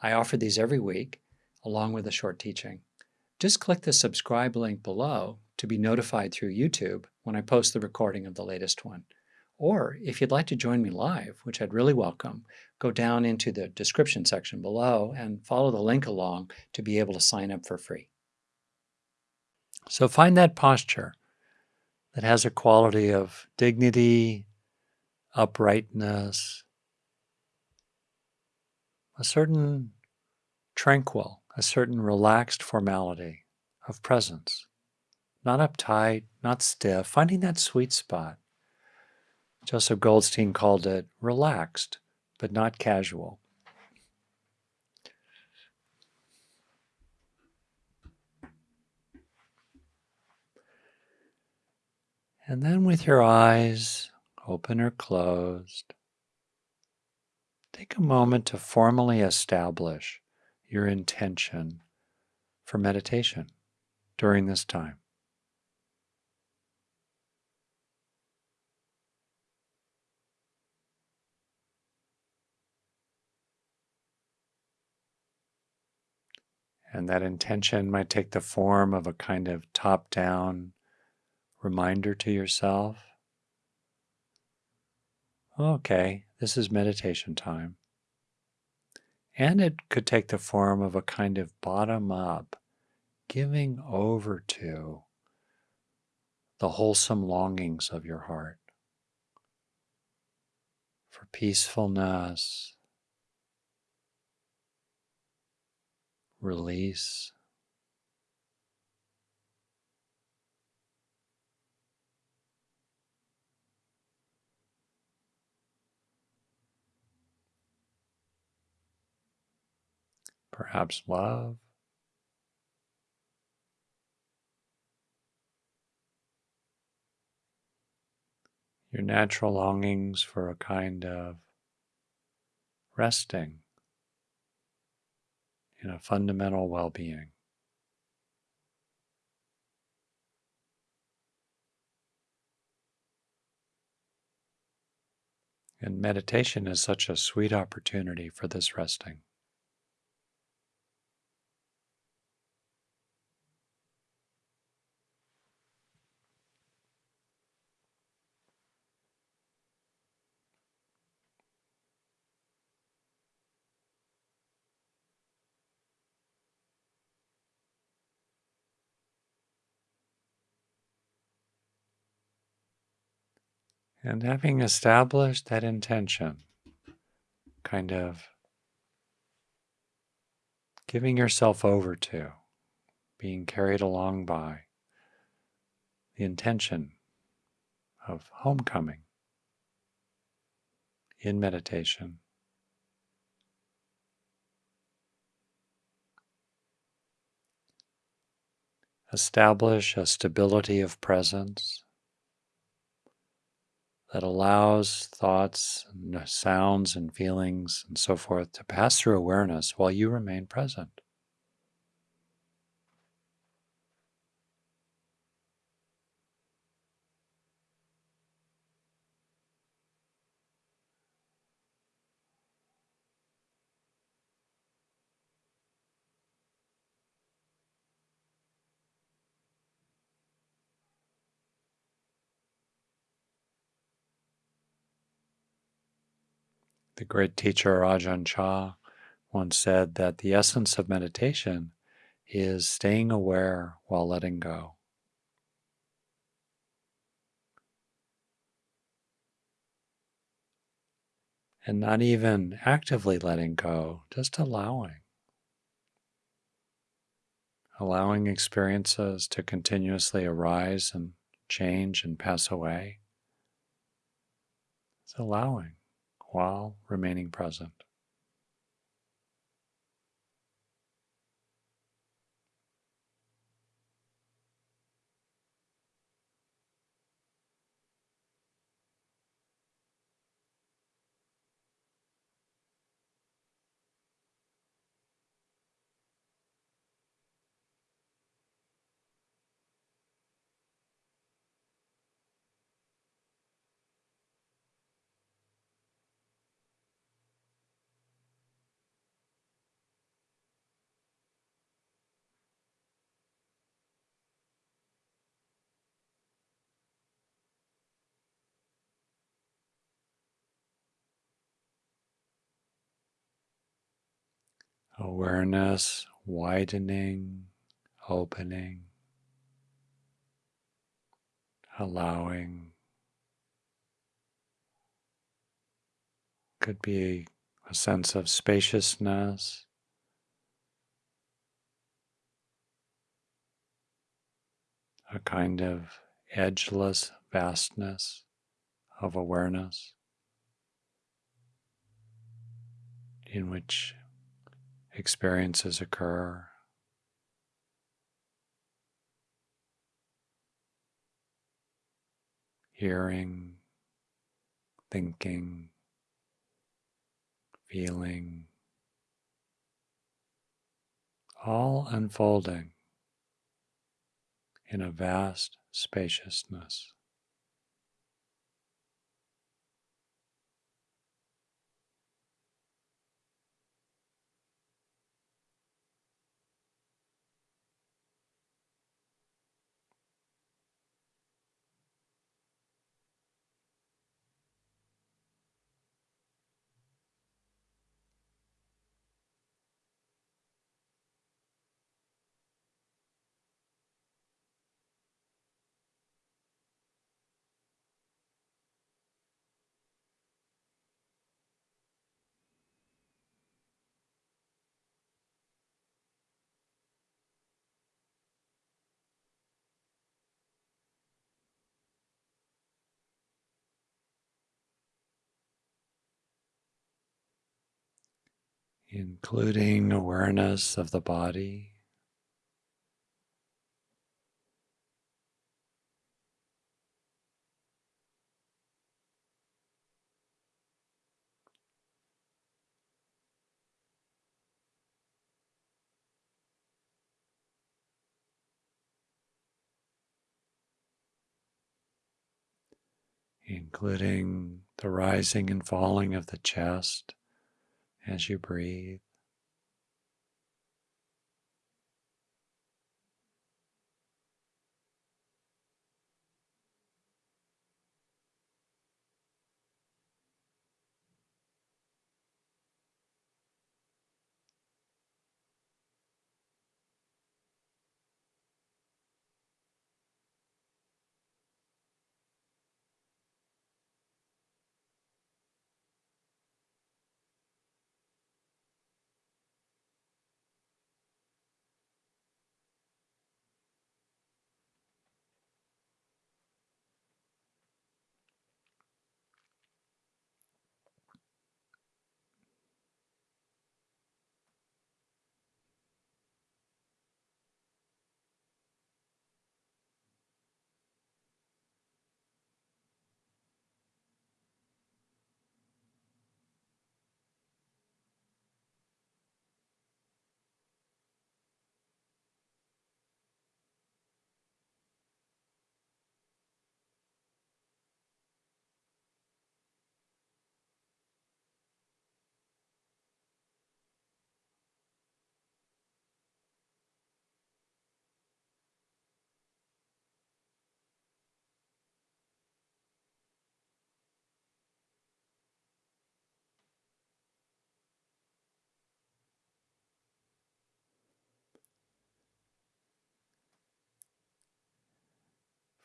I offer these every week, along with a short teaching. Just click the subscribe link below to be notified through YouTube when I post the recording of the latest one. Or if you'd like to join me live, which I'd really welcome, go down into the description section below and follow the link along to be able to sign up for free. So find that posture that has a quality of dignity, uprightness, a certain tranquil, a certain relaxed formality of presence. Not uptight, not stiff, finding that sweet spot. Joseph Goldstein called it relaxed, but not casual. And then with your eyes open or closed, take a moment to formally establish your intention for meditation during this time. And that intention might take the form of a kind of top down reminder to yourself. Okay, this is meditation time. And it could take the form of a kind of bottom up, giving over to the wholesome longings of your heart for peacefulness, release. Perhaps love. Your natural longings for a kind of resting in a fundamental well being. And meditation is such a sweet opportunity for this resting. And having established that intention, kind of giving yourself over to, being carried along by the intention of homecoming in meditation. Establish a stability of presence that allows thoughts uh, sounds and feelings and so forth to pass through awareness while you remain present. Great teacher Ajahn Chah once said that the essence of meditation is staying aware while letting go. And not even actively letting go, just allowing. Allowing experiences to continuously arise and change and pass away. It's allowing while remaining present. Awareness widening, opening, allowing. Could be a sense of spaciousness. A kind of edgeless vastness of awareness in which experiences occur. Hearing, thinking, feeling, all unfolding in a vast spaciousness. Including awareness of the body. including the rising and falling of the chest as you breathe.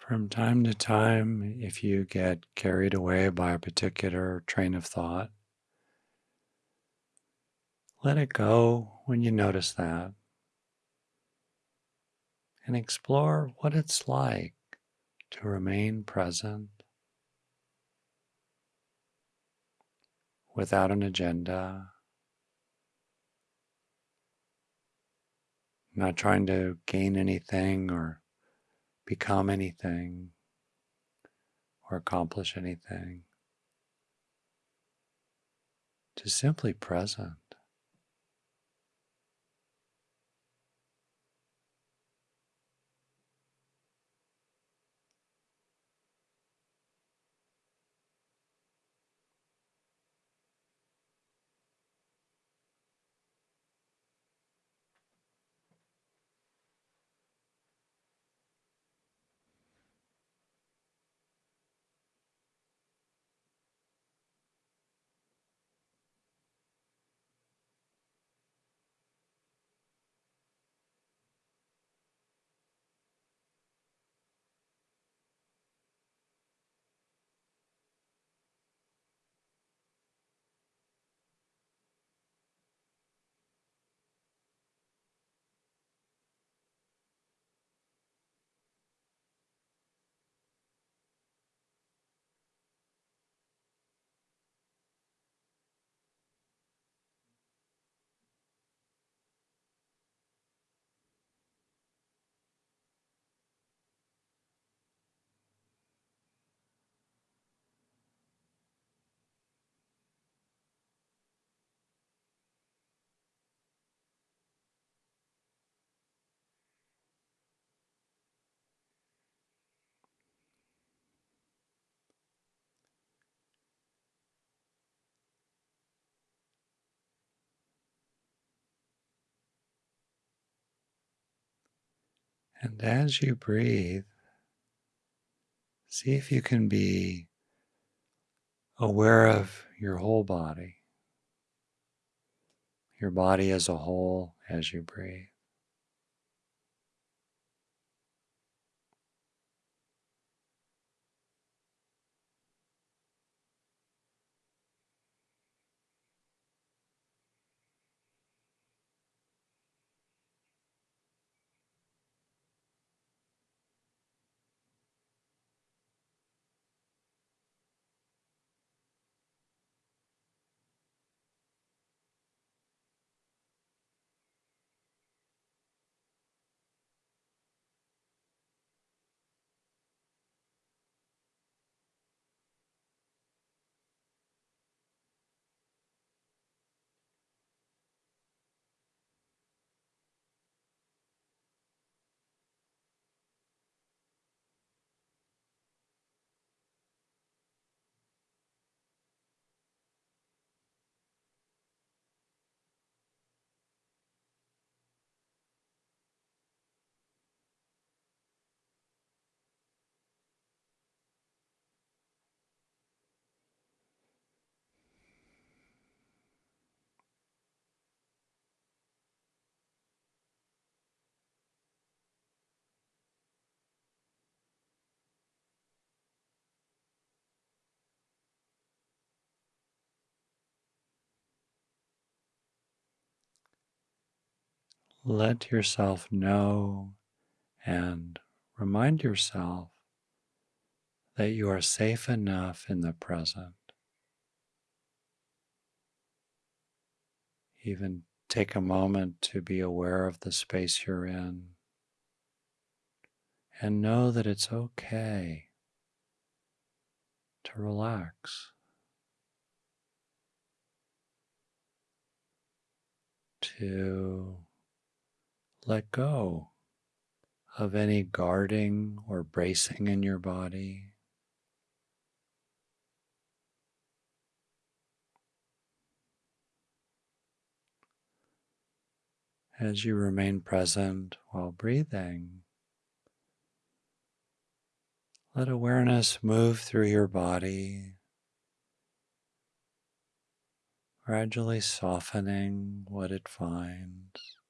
From time to time, if you get carried away by a particular train of thought, let it go when you notice that and explore what it's like to remain present without an agenda, not trying to gain anything or become anything or accomplish anything. Just simply present. And as you breathe, see if you can be aware of your whole body, your body as a whole as you breathe. Let yourself know and remind yourself that you are safe enough in the present. Even take a moment to be aware of the space you're in and know that it's okay to relax, to let go of any guarding or bracing in your body. As you remain present while breathing, let awareness move through your body, gradually softening what it finds.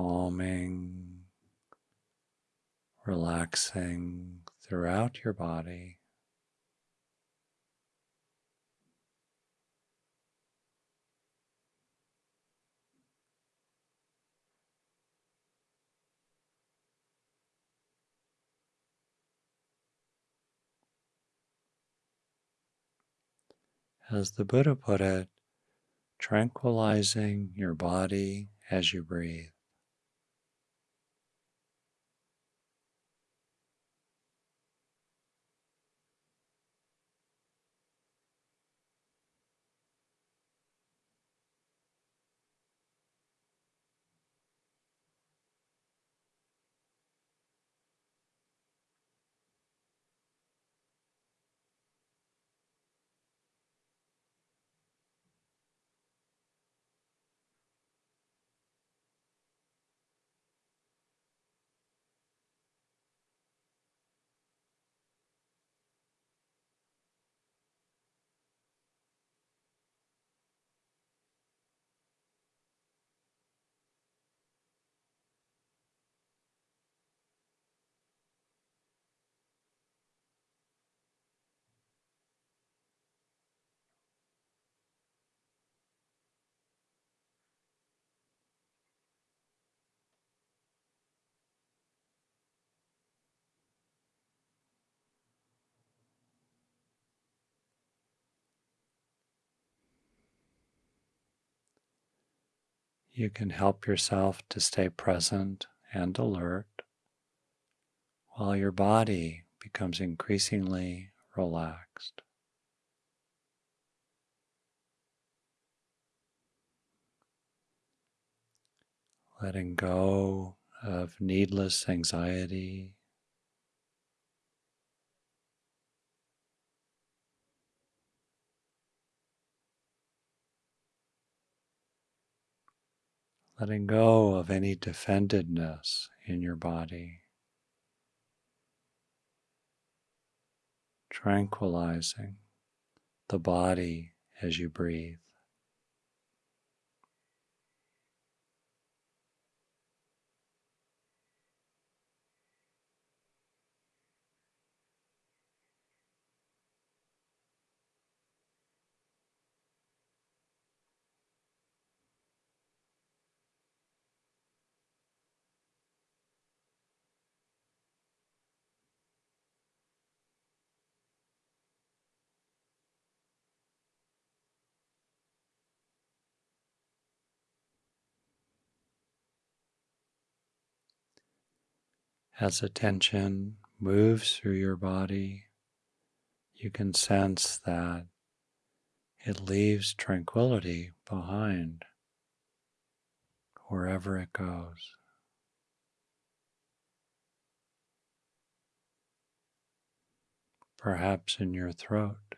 Calming, relaxing throughout your body. As the Buddha put it, tranquilizing your body as you breathe. You can help yourself to stay present and alert while your body becomes increasingly relaxed. Letting go of needless anxiety. Letting go of any defendedness in your body, tranquilizing the body as you breathe. As attention moves through your body, you can sense that it leaves tranquility behind wherever it goes. Perhaps in your throat.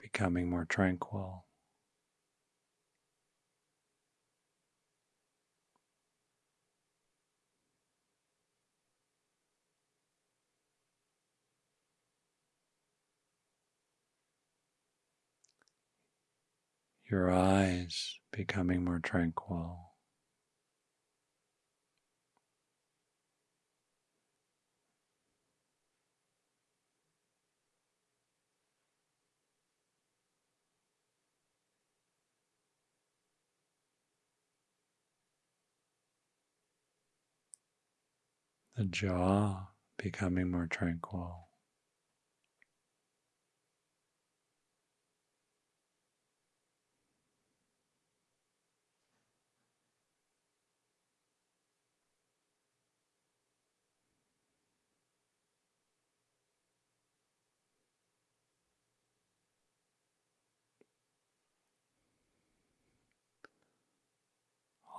Becoming more tranquil. Your eyes becoming more tranquil. The jaw becoming more tranquil.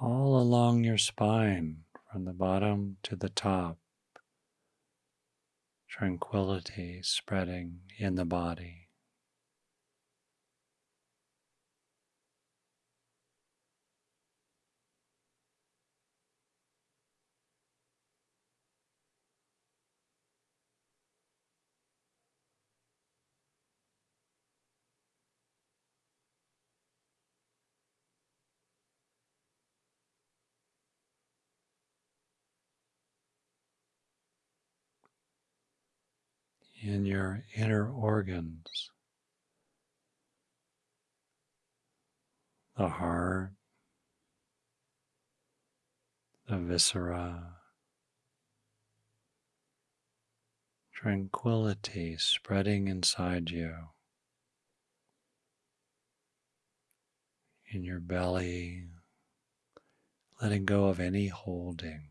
All along your spine from the bottom to the top. Tranquility spreading in the body. In your inner organs, the heart, the viscera, tranquility spreading inside you, in your belly, letting go of any holding.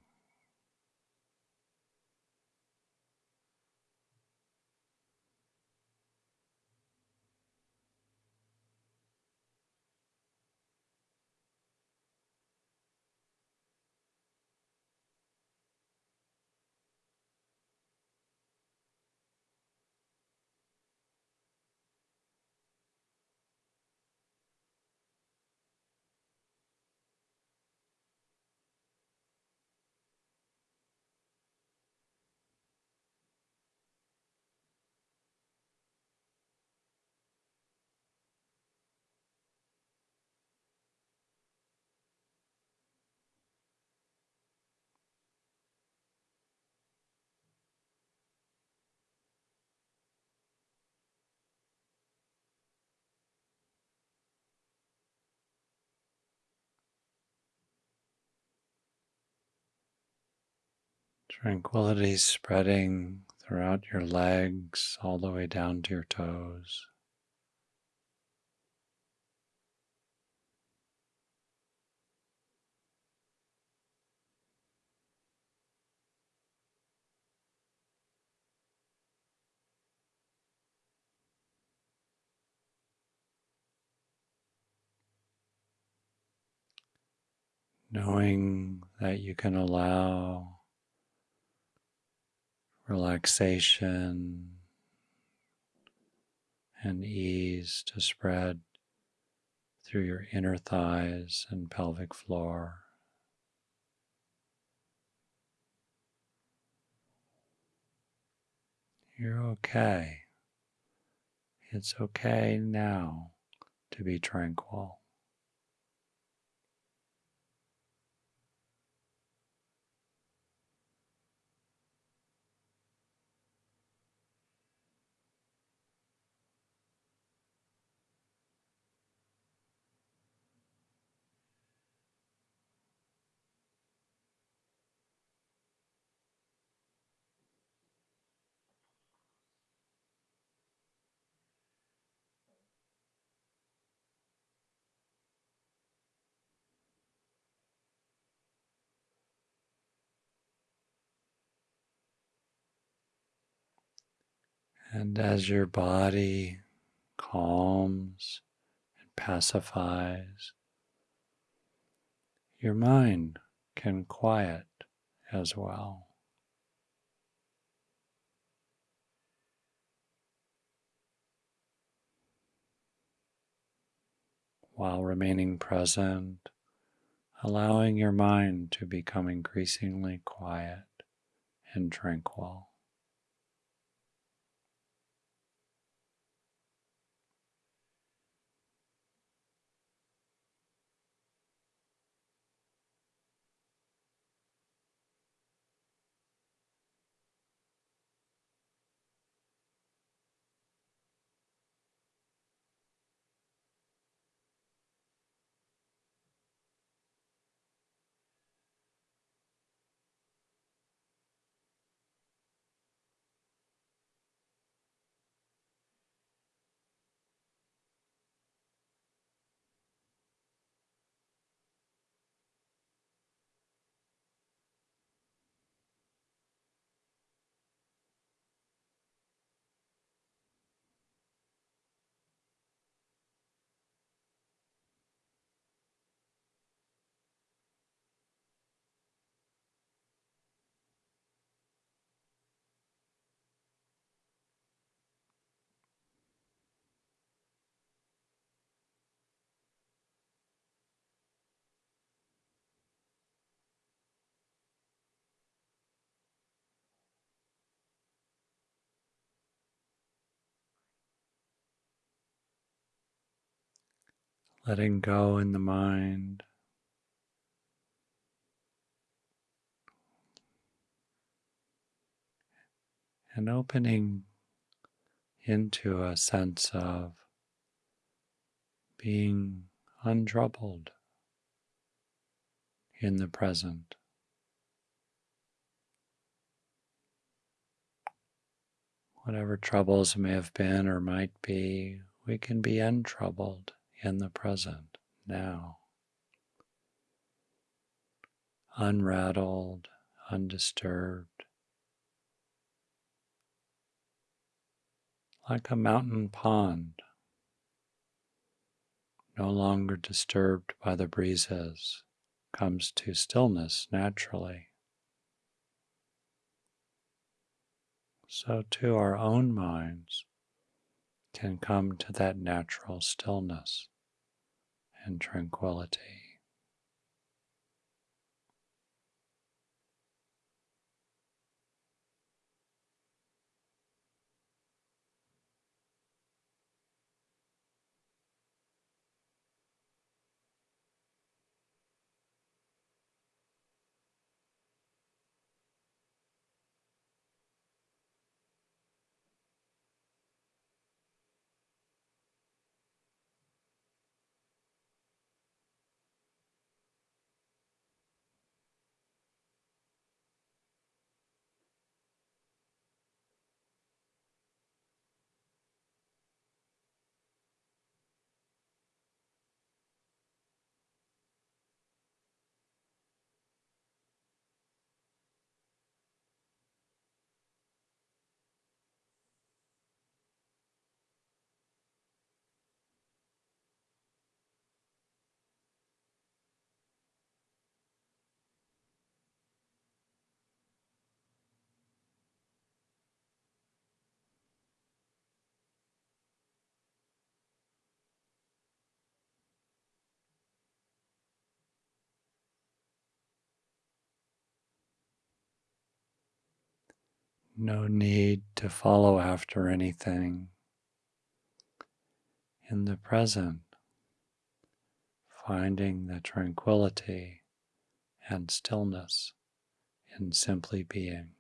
Tranquility spreading throughout your legs all the way down to your toes. Knowing that you can allow relaxation and ease to spread through your inner thighs and pelvic floor. You're okay. It's okay now to be tranquil. And as your body calms and pacifies, your mind can quiet as well. While remaining present, allowing your mind to become increasingly quiet and tranquil. Letting go in the mind. And opening into a sense of being untroubled in the present. Whatever troubles may have been or might be, we can be untroubled in the present now. Unrattled, undisturbed. Like a mountain pond, no longer disturbed by the breezes, comes to stillness naturally. So, to our own minds can come to that natural stillness and tranquility. No need to follow after anything. In the present, finding the tranquility and stillness in simply being.